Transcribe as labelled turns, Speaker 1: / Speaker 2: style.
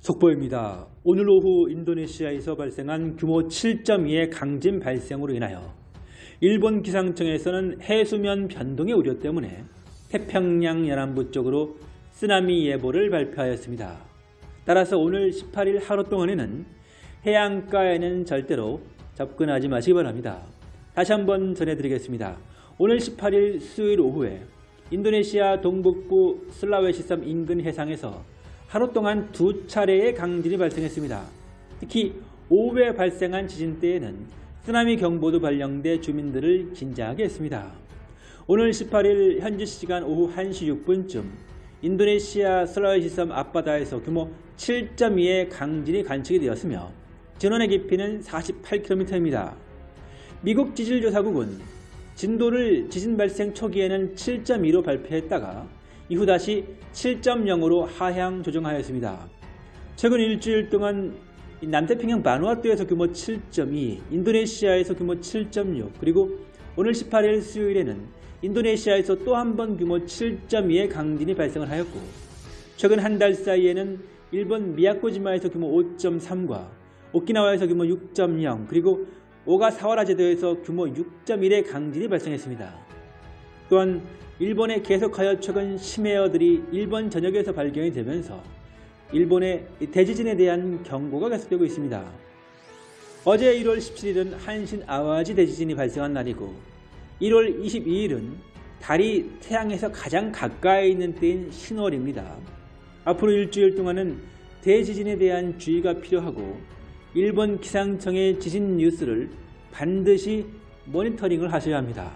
Speaker 1: 속보입니다. 오늘 오후 인도네시아에서 발생한 규모 7.2의 강진 발생으로 인하여 일본 기상청에서는 해수면 변동의 우려 때문에 태평양 연안부 쪽으로 쓰나미 예보를 발표하였습니다. 따라서 오늘 18일 하루 동안에는 해안가에는 절대로 접근하지 마시기 바랍니다. 다시 한번 전해드리겠습니다. 오늘 18일 수요일 오후에 인도네시아 동북부 슬라웨시섬 인근 해상에서 하루 동안 두 차례의 강진이 발생했습니다. 특히 오후에 발생한 지진 때에는 쓰나미 경보도 발령돼 주민들을 긴장하게 했습니다. 오늘 18일 현지 시간 오후 1시 6분쯤 인도네시아 슬라웨시섬 앞바다에서 규모 7.2의 강진이 관측이 되었으며 진원의 깊이는 48km입니다. 미국 지질조사국은 진도를 지진 발생 초기에는 7.2로 발표했다가 이후 다시 7.0으로 하향 조정하였습니다. 최근 일주일 동안 남태평양 바누아투에서 규모 7.2, 인도네시아에서 규모 7.6, 그리고 오늘 18일 수요일에는 인도네시아에서 또 한 번 규모 7.2의 강진이 발생을 하였고 최근 한 달 사이에는 일본 미야코지마에서 규모 5.3과 오키나와에서 규모 6.0 그리고 오가사와라 제도에서 규모 6.1의 강진이 발생했습니다. 또한 일본에 계속하여 최근 심해어들이 일본 전역에서 발견이 되면서 일본의 대지진에 대한 경고가 계속되고 있습니다. 어제 1월 17일은 한신 아와지 대지진이 발생한 날이고 1월 22일은 달이 태양에서 가장 가까이 있는 때인 신월입니다. 앞으로 일주일 동안은 대지진에 대한 주의가 필요하고 일본 기상청의 지진 뉴스를 반드시 모니터링을 하셔야 합니다.